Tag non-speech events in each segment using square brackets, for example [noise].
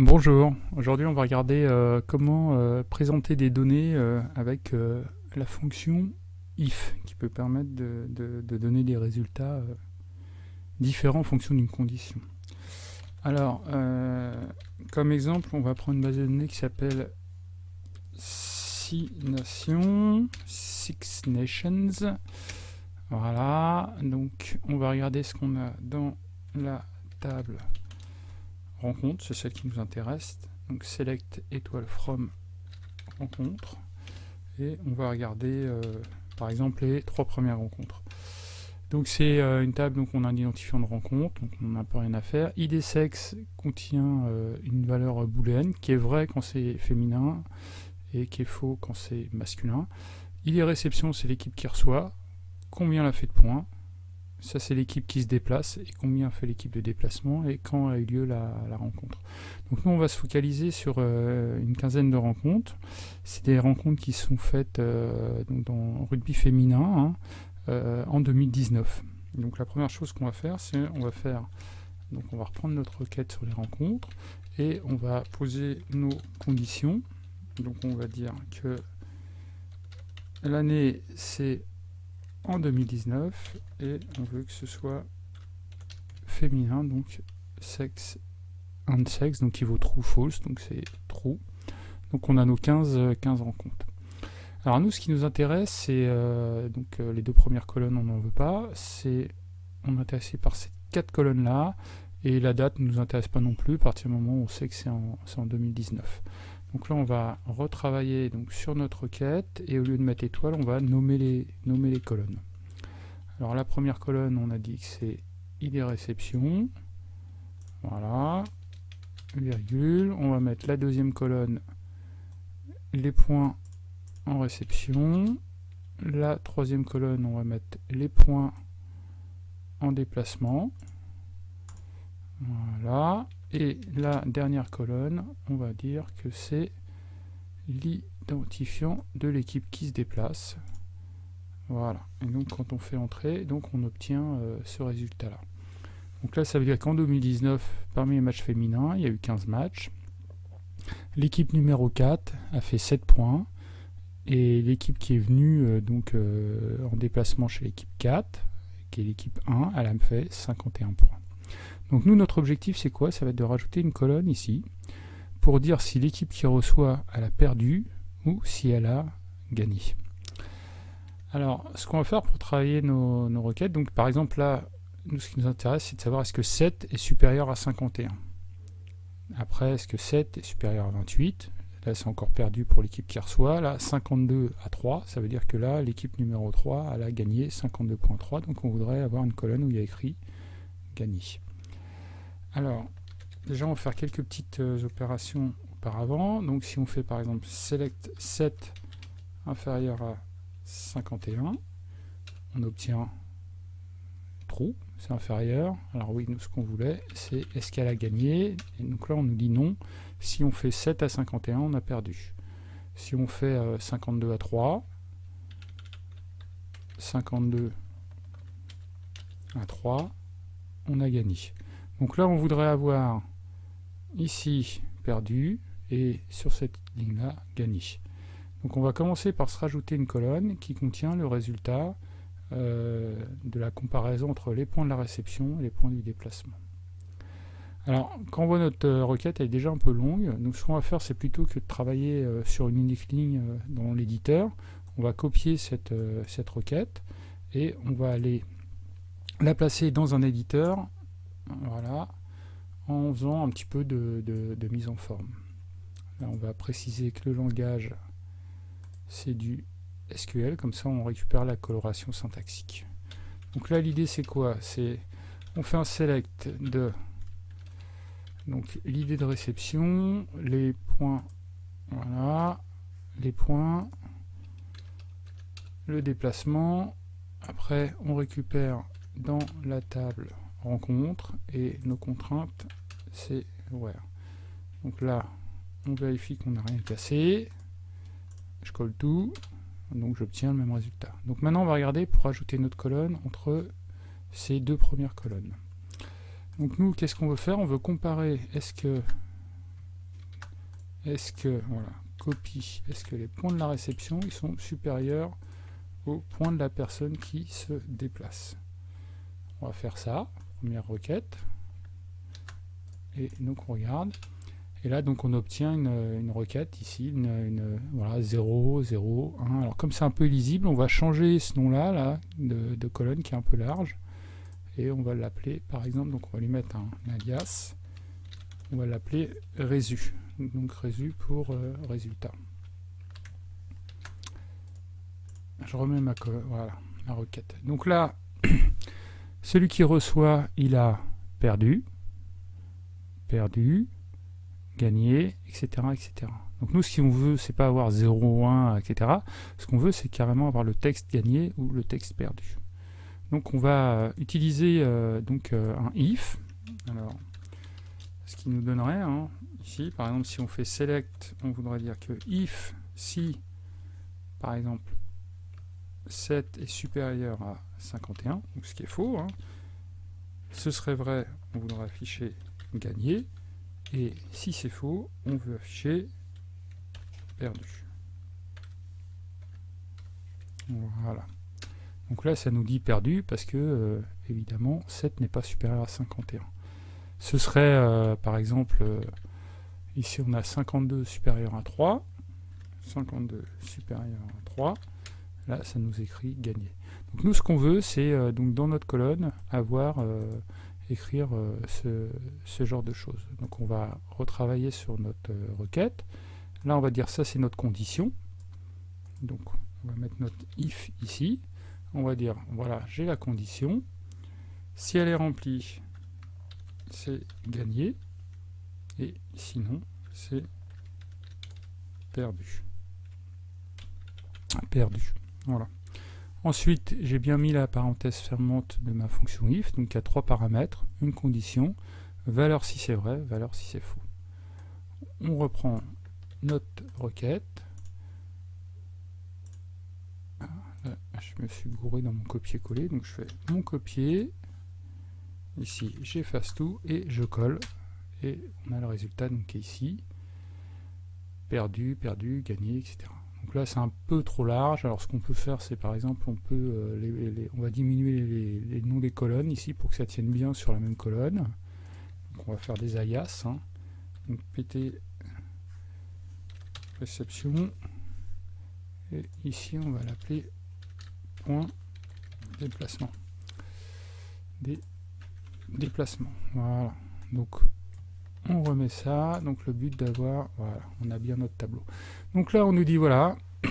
Bonjour, aujourd'hui on va regarder euh, comment euh, présenter des données euh, avec la fonction if qui peut permettre de, donner des résultats différents en fonction d'une condition. Alors, comme exemple, on va prendre une base de données qui s'appelle Six Nations, Six Nations. Voilà, donc on va regarder ce qu'on a dans la table rencontre, c'est celle qui nous intéresse. Donc select étoile from rencontre. Et on va regarder euh, par exemple les trois premières rencontres. Donc c'est euh, une table, donc on a un identifiant de rencontre, donc on n'a pas rien à faire. ID sexe contient euh, une valeur booléenne qui est vraie quand c'est féminin et qui est faux quand c'est masculin. ID réception, c'est l'équipe qui reçoit. Combien elle a fait de points? Ça, c'est l'équipe qui se déplace et combien fait l'équipe de déplacement et quand a eu lieu la, rencontre. Donc nous, on va se focaliser sur euh, une quinzaine de rencontres. C'est des rencontres qui sont faites euh, dans rugby féminin hein, euh, en 2019. Donc la première chose qu'on va faire, c'est on va faire, donc on va reprendre notre requête sur les rencontres et on va poser nos conditions. Donc on va dire que l'année c'est en 2019 et on veut que ce soit féminin, donc sexe and sexe, donc il vaut true false, donc c'est true. Donc on a nos 15, 15 rencontres. Alors nous, ce qui nous intéresse, c'est euh, donc euh, les deux premières colonnes, on n'en veut pas. C'est on est intéressé par ces quatre colonnes là, et la date ne nous intéresse pas non plus à partir du moment où on sait que c'est en 2019. Donc là, on va retravailler donc, sur notre requête et au lieu de mettre étoile, on va nommer les, colonnes. Alors la première colonne, on a dit que c'est ID réception. Voilà. Virgule. On va mettre la deuxième colonne, les points en réception. La troisième colonne, on va mettre les points en déplacement. Voilà. Et la dernière colonne, on va dire que c'est l'identifiant de l'équipe qui se déplace. Voilà. Et donc quand on fait entrer, donc on obtient euh, ce résultat-là. Donc là, ça veut dire qu'en 2019, parmi les matchs féminins, il y a eu 15 matchs. L'équipe numéro 4 a fait 7 points. Et l'équipe qui est venue euh, donc euh, en déplacement chez l'équipe 4, qui est l'équipe 1, elle a fait 51 points. Donc nous, notre objectif, c'est quoi? Ça va être de rajouter une colonne ici, pour dire si l'équipe qui reçoit, elle a perdu, ou si elle a gagné. Alors, ce qu'on va faire pour travailler nos, requêtes, donc par exemple là, nous, ce qui nous intéresse, c'est de savoir est-ce que 7 est supérieur à 51. Après, est-ce que 7 est supérieur à 28 Là, c'est encore perdu pour l'équipe qui reçoit. Là, 52 à 3, ça veut dire que là, l'équipe numéro 3, elle a gagné 52.3. Donc, on voudrait avoir une colonne où il y a écrit « gagné ». Alors, déjà on va faire quelques petites euh, opérations auparavant. Donc si on fait par exemple select 7 inférieur à 51, on obtient true, c'est inférieur. Alors oui, nous ce qu'on voulait, c'est est-ce qu'elle a gagné? Et donc là on nous dit non. Si on fait 7 à 51, on a perdu. Si on fait 52 euh, à 3, 52 à 3, on a gagné. Donc là, on voudrait avoir ici perdu et sur cette ligne-là gagné. Donc on va commencer par se rajouter une colonne qui contient le résultat euh, de la comparaison entre les points de la réception et les points du déplacement. Alors, quand on voit notre euh, requête, elle est déjà un peu longue. Donc, ce qu'on va faire, c'est plutôt que de travailler euh, sur une unique ligne dans l'éditeur, on va copier cette, cette requête et on va aller la placer dans un éditeur voilà, en faisant un petit peu de, mise en forme. Là, on va préciser que le langage, c'est du SQL, comme ça on récupère la coloration syntaxique. Donc là, l'idée c'est quoi? C'est on fait un select de donc l'idée de réception, les points, voilà, les points, le déplacement. Après, on récupère dans la table rencontre et nos contraintes c'est where. Donc là, on vérifie qu'on n'a rien cassé. Je colle tout. Donc j'obtiens le même résultat. Donc maintenant on va regarder pour ajouter notre colonne entre ces deux premières colonnes. Donc nous, qu'est-ce qu'on veut faire? On veut comparer est-ce que est-ce que, voilà, copie, est-ce que les points de la réception ils sont supérieurs aux points de la personne qui se déplace? On va faire ça, première requête. Et donc on regarde. Et là, donc, on obtient une, requête ici, une, voilà, 0, 0, 1. Alors, comme c'est un peu lisible, on va changer ce nom-là là, de, colonne qui est un peu large. Et on va l'appeler, par exemple, donc on va lui mettre un, alias. On va l'appeler résu. Donc, résu pour euh, résultat. Je remets ma, voilà, ma requête. Donc là, [clears throat] celui qui reçoit, il a perdu. Perdu gagner, etc., etc. Donc nous, ce qu'on veut, c'est pas avoir 0, 1, etc. Ce qu'on veut, c'est carrément avoir le texte gagné ou le texte perdu. Donc on va utiliser euh, donc euh, un if. Alors, ce qui nous donnerait hein, ici, par exemple, si on fait select, on voudrait dire que if si, par exemple, 7 est supérieur à 51, donc ce qui est faux, hein, ce serait vrai, on voudrait afficher gagner. Et si c'est faux, on veut afficher perdu. Voilà. Donc là, ça nous dit perdu parce que, euh, évidemment, 7 n'est pas supérieur à 51. Ce serait, euh, par exemple, euh, ici on a 52 supérieur à 3. 52 supérieur à 3. Là, ça nous écrit gagner. Donc nous, ce qu'on veut, c'est donc dans notre colonne avoir écrire euh, ce, genre de choses. Donc on va retravailler sur notre euh, requête. Là on va dire ça c'est notre condition. Donc on va mettre notre if ici. On va dire voilà j'ai la condition. Si elle est remplie, c'est gagné. Et sinon c'est perdu. Perdu. Voilà. Ensuite, j'ai bien mis la parenthèse fermante de ma fonction if, donc il y a trois paramètres, une condition, valeur si c'est vrai, valeur si c'est faux. On reprend notre requête. Ah, je me suis gouré dans mon copier-coller, donc je fais mon copier. Ici, j'efface tout et je colle. Et on a le résultat donc, qui est ici. Perdu, perdu, gagné, etc. Là, c'est un peu trop large. Alors, ce qu'on peut faire, c'est par exemple, on peut, euh, on va diminuer les, noms des colonnes ici pour que ça tienne bien sur la même colonne. On va faire des alias. Hein. Donc, pt réception. Et ici, on va l'appeler point déplacement. Des déplacements. Voilà. Donc, on remet ça, donc le but d'avoir, voilà, on a bien notre tableau. Donc là, on nous dit, voilà, [clears throat]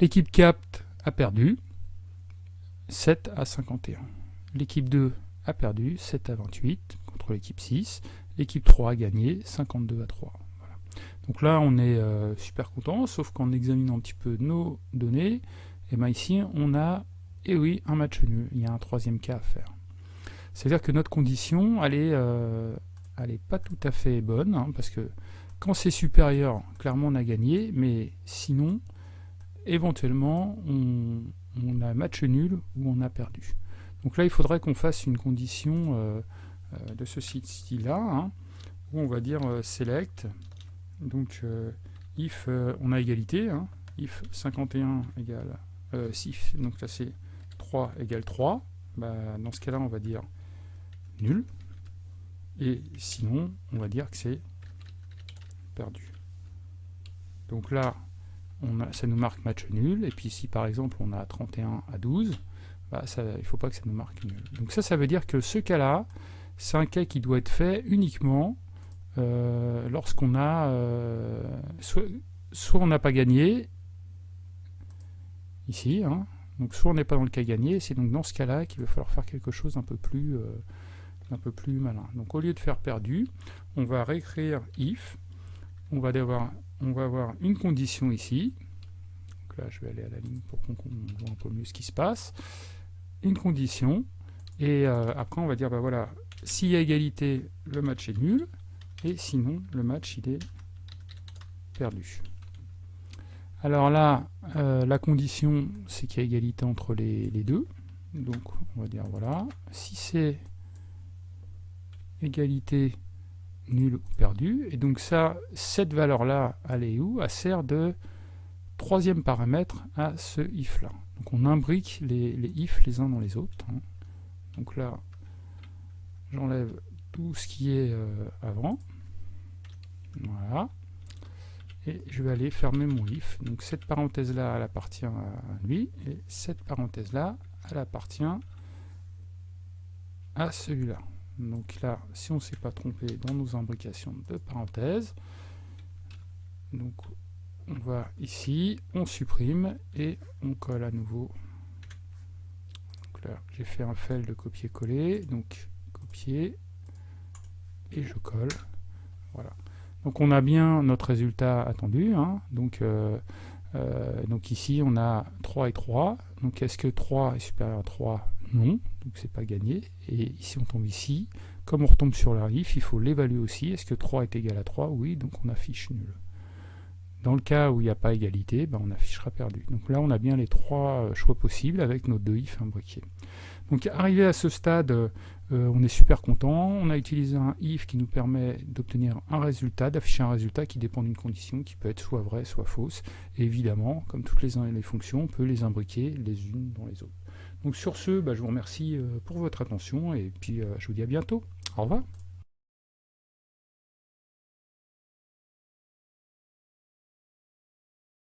l'équipe CAPT a perdu 7 à 51. L'équipe 2 a perdu 7 à 28 contre l'équipe 6. L'équipe 3 a gagné 52 à 3. Donc là, on est euh, super content, sauf qu'en examinant un petit peu nos données, et eh ben ici, on a, et eh oui, un match nul. Il y a un troisième cas à faire. C'est-à-dire que notre condition, elle est, euh, elle n'est pas tout à fait bonne, hein, parce que quand c'est supérieur, clairement on a gagné, mais sinon, éventuellement, on, a match nul ou on a perdu. Donc là, il faudrait qu'on fasse une condition euh, euh, de ce style-là, hein, où on va dire euh, select, donc if on a égalité, hein, if 51 égale, si, donc là c'est 3 égale 3, bah, dans ce cas-là, on va dire nul. Et sinon, on va dire que c'est perdu. Donc là, ça nous marque match nul. Et puis si par exemple on a 31 à 12, bah il ne faut pas que ça nous marque nul. Donc ça, ça veut dire que ce cas-là, c'est un cas qui doit être fait uniquement euh, lorsqu'on a... Euh, soit, on n'a pas gagné, ici, hein, donc soit on n'est pas dans le cas gagné, c'est donc dans ce cas-là qu'il va falloir faire quelque chose un peu plus... Euh, un peu plus malin. Donc au lieu de faire perdu, on va réécrire if, on va avoir, une condition ici, donc là je vais aller à la ligne pour qu'on voit un peu mieux ce qui se passe, une condition, et euh, après on va dire, bah voilà, s'il y a égalité, le match est nul, et sinon le match il est perdu. Alors là, euh, la condition, c'est qu'il y a égalité entre les deux. Donc, on va dire, voilà, si c'est égalité, nul ou perdu. Et donc ça, cette valeur-là, elle est où? Elle sert de troisième paramètre à ce if-là. Donc on imbrique les, les, if les uns dans les autres. Hein. Donc là, j'enlève tout ce qui est euh, avant. Voilà. Et je vais aller fermer mon if. Donc cette parenthèse-là, elle appartient à lui. Et cette parenthèse-là, elle appartient à celui-là. Donc là, si on ne s'est pas trompé dans nos imbrications de parenthèses, donc on va ici, on supprime et on colle à nouveau. Donc là, j'ai fait un fail de copier-coller, donc copier et je colle. Voilà. Donc on a bien notre résultat attendu. Hein. Donc, euh, euh, donc ici on a 3 et 3. Donc est-ce que 3 est supérieur à 3 Non, donc c'est pas gagné. Et ici on tombe ici. Comme on retombe sur la if, il faut l'évaluer aussi. Est-ce que 3 est égal à 3 Oui, donc on affiche nul. Dans le cas où il n'y a pas égalité, ben on affichera perdu. Donc là, on a bien les trois euh, choix possibles avec nos deux if imbriqués. Donc arrivé à ce stade, euh, on est super content. On a utilisé un if qui nous permet d'obtenir un résultat, d'afficher un résultat qui dépend d'une condition qui peut être soit vraie, soit fausse. Et évidemment, comme toutes les, les fonctions, on peut les imbriquer les unes dans les autres. Donc sur ce, bah, je vous remercie euh, pour votre attention et puis je vous dis à bientôt. Au revoir.